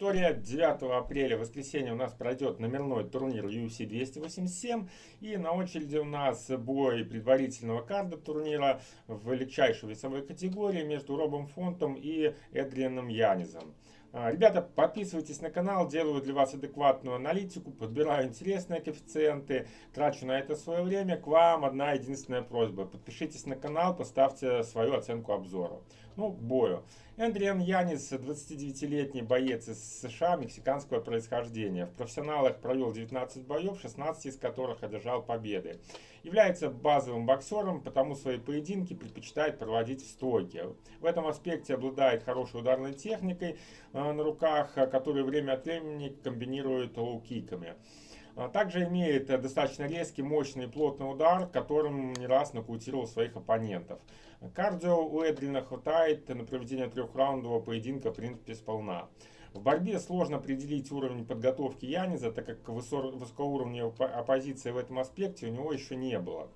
Виктория. 9 апреля, воскресенье, у нас пройдет номерной турнир UFC 287. И на очереди у нас бой предварительного карда турнира в легчайшей весовой категории между Робом Фонтом и Эдрианом Янизом. А, ребята, подписывайтесь на канал, делаю для вас адекватную аналитику, подбираю интересные коэффициенты, трачу на это свое время. К вам одна единственная просьба. Подпишитесь на канал, поставьте свою оценку обзора. Ну, к бою. Эдриан Янез, 29-летний боец из США, мексиканского происхождения. В профессионалах провел 19 боев, 16 из которых одержал победы. Является базовым боксером, потому свои поединки предпочитает проводить в стойке. В этом аспекте обладает хорошей ударной техникой э, на руках, которую время от времени комбинирует лоу-киками. А также имеет достаточно резкий, мощный и плотный удар, которым не раз нокаутировал своих оппонентов. Кардио у Эдрина хватает на проведение трехраундового поединка в принципе сполна. В борьбе сложно определить уровень подготовки Яниза, так как высокоуровневой оппозиции в этом аспекте у него еще не было.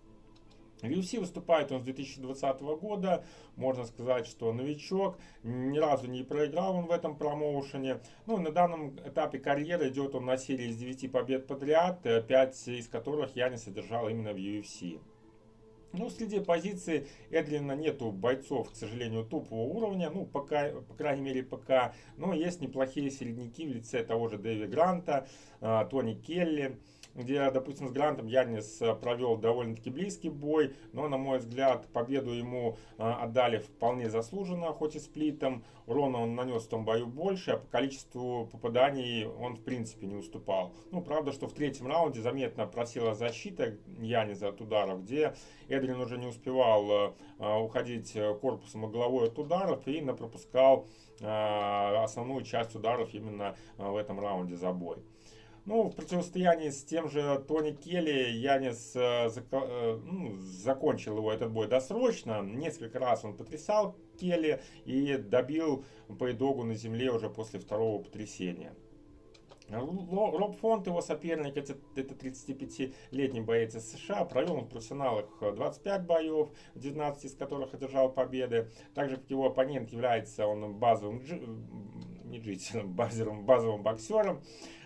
В UFC выступает он с 2020 года, можно сказать, что новичок, ни разу не проиграл он в этом промоушене. Ну, на данном этапе карьеры идет он на серии из 9 побед подряд, 5 из которых я не содержал именно в UFC. Ну, среди позиций Эдлина нету бойцов, к сожалению, топового уровня, ну, пока, по крайней мере, пока. Но есть неплохие середняки в лице того же Дэви Гранта, а, Тони Келли где, допустим, с Грантом Янис э, провел довольно-таки близкий бой, но, на мой взгляд, победу ему э, отдали вполне заслуженно, хоть и сплитом. Урона он нанес в том бою больше, а по количеству попаданий он, в принципе, не уступал. Ну, правда, что в третьем раунде заметно просила защита Яниса от ударов, где Эдрин уже не успевал э, уходить корпусом и головой от ударов и пропускал основную часть ударов именно в этом раунде за бой. Ну, в противостоянии с тем же Тони Келли Янис э, э, ну, закончил его этот бой досрочно. Несколько раз он потрясал Келли и добил по итогу на земле уже после второго потрясения. Роб Фонт, его соперник, это, это 35-летний боец из США, провел в профессионалах 25 боев, 19 из которых одержал победы. Также, его оппонент, является он базовым, не джитсером, базовым, базовым боксером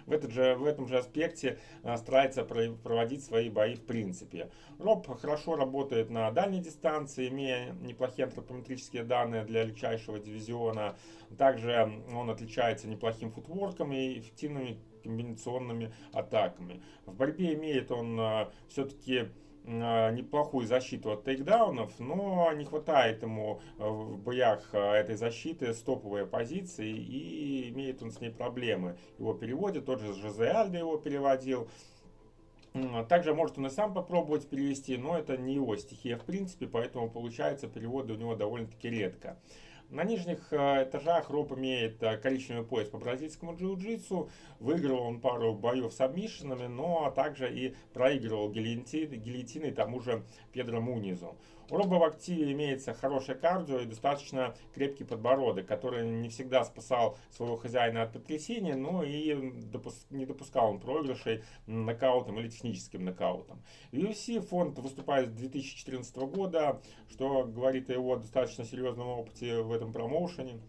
в, этот же, в этом же аспекте а, старается проводить свои бои в принципе. Роб хорошо работает на дальней дистанции, имея неплохие антропометрические данные для легчайшего дивизиона. Также он отличается неплохим футворком и эффективными комбинационными атаками. В борьбе имеет он а, все-таки неплохую защиту от тейкдаунов, но не хватает ему а, в боях а, этой защиты стоповые позиции и имеет он с ней проблемы. Его переводят, тот же Жозе Альдо его переводил. Также может он и сам попробовать перевести, но это не его стихия в принципе, поэтому получается переводы у него довольно-таки редко. На нижних э, этажах Роб имеет э, коричневый пояс по бразильскому джиу-джитсу. Выиграл он пару боев с обмишинами, но также и проигрывал гильотиной тому же Педро Мунизу. У Роба в активе имеется хорошее кардио и достаточно крепкий подбородок, который не всегда спасал своего хозяина от потрясения, но и не допускал он проигрышей нокаутом или техническим нокаутом. UFC фонд выступает с 2014 года, что говорит о его достаточно серьезном опыте в этом промоушене.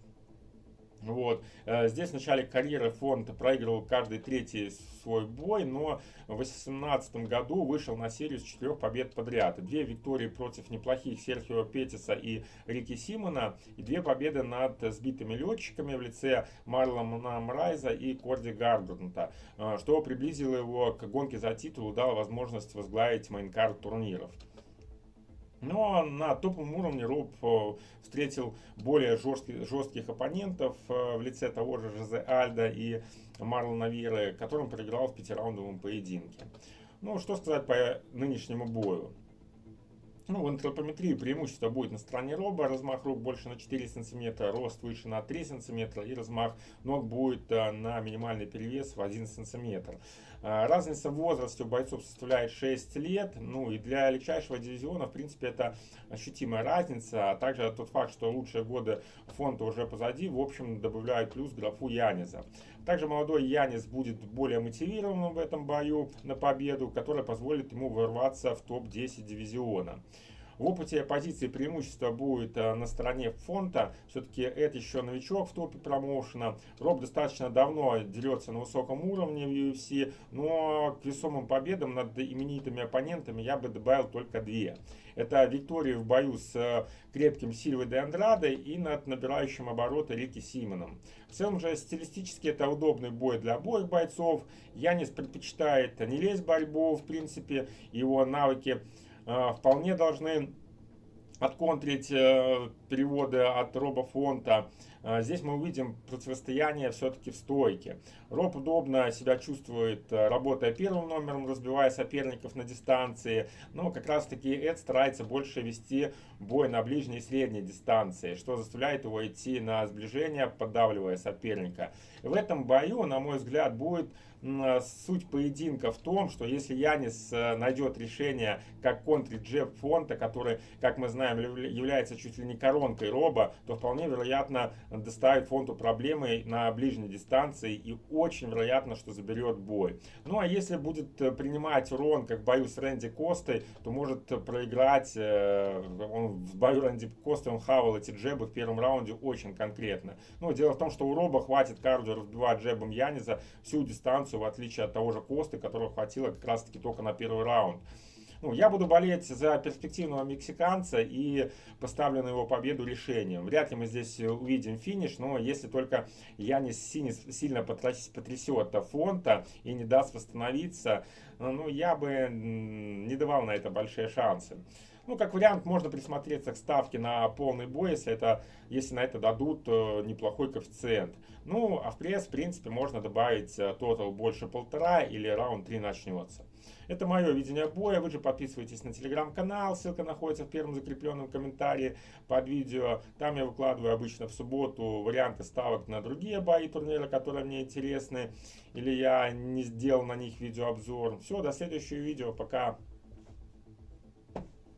Вот. Э, здесь в начале карьеры фонд проигрывал каждый третий свой бой, но в 2018 году вышел на серию с четырех побед подряд. Две виктории против неплохих Серхио Петиса и Рики Симона, и две победы над сбитыми летчиками в лице Марлона Мрайза и Корди Гардернта, э, что приблизило его к гонке за титул и дало возможность возглавить мейнкарт турниров. Но на топовом уровне Роб э, встретил более жестких, жестких оппонентов э, в лице того же Жозе Альда и Марлона Виры, которым проиграл в пятираундовом поединке. Ну, что сказать по нынешнему бою. Ну, в антропометрии преимущество будет на стороне роба, размах рук больше на 4 см, рост выше на 3 см и размах ног будет э, на минимальный перевес в 1 см. Э, разница в возрасте у бойцов составляет 6 лет, ну и для легчайшего дивизиона, в принципе, это ощутимая разница, а также тот факт, что лучшие годы фонда уже позади, в общем, добавляет плюс графу Яниза. Также молодой Янис будет более мотивированным в этом бою на победу, которая позволит ему ворваться в топ-10 дивизиона. В опыте позиции преимущество будет э, на стороне фонта. Все-таки это еще новичок в топе промоушена. Роб достаточно давно дерется на высоком уровне в UFC, но к весомым победам над именитыми оппонентами я бы добавил только две. Это Виктория в бою с э, крепким Сильвой де Андрадо и над набирающим обороты Рики Симоном. В целом же стилистически это удобный бой для обоих бойцов. Янис предпочитает не лезть в борьбу, в принципе, его навыки вполне должны отконтрить э, переводы от Роба Фонта. Э, здесь мы увидим противостояние все-таки в стойке. Роб удобно себя чувствует, э, работая первым номером, разбивая соперников на дистанции. Но как раз таки Эд старается больше вести бой на ближней и средней дистанции, что заставляет его идти на сближение, поддавливая соперника. В этом бою, на мой взгляд, будет суть поединка в том, что если Янис найдет решение, как контрить джеб фонта, который, как мы знаем, является чуть ли не коронкой роба, то вполне вероятно доставит фонту проблемы на ближней дистанции и очень вероятно, что заберет бой. Ну а если будет э, принимать урон, как в бою с Рэнди Костой, то может проиграть. Э, он в бою Рэнди Костой он хавал эти джебы в первом раунде очень конкретно. Но дело в том, что у Роба хватит кардио разбивать джебом Яниза всю дистанцию, в отличие от того же Косты, которого хватило как раз таки только на первый раунд. Ну, я буду болеть за перспективного мексиканца и поставлю на его победу решением. Вряд ли мы здесь увидим финиш, но если только Янис сильно потрясет фонта и не даст восстановиться, ну, я бы не давал на это большие шансы. Ну, как вариант, можно присмотреться к ставке на полный бой, если, это, если на это дадут э, неплохой коэффициент. Ну, а в пресс, в принципе, можно добавить тотал больше полтора или раунд 3 начнется. Это мое видение боя. Вы же подписывайтесь на телеграм-канал. Ссылка находится в первом закрепленном комментарии под видео. Там я выкладываю обычно в субботу варианты ставок на другие бои турнира, которые мне интересны. Или я не сделал на них видеообзор. Все, до следующего видео. Пока.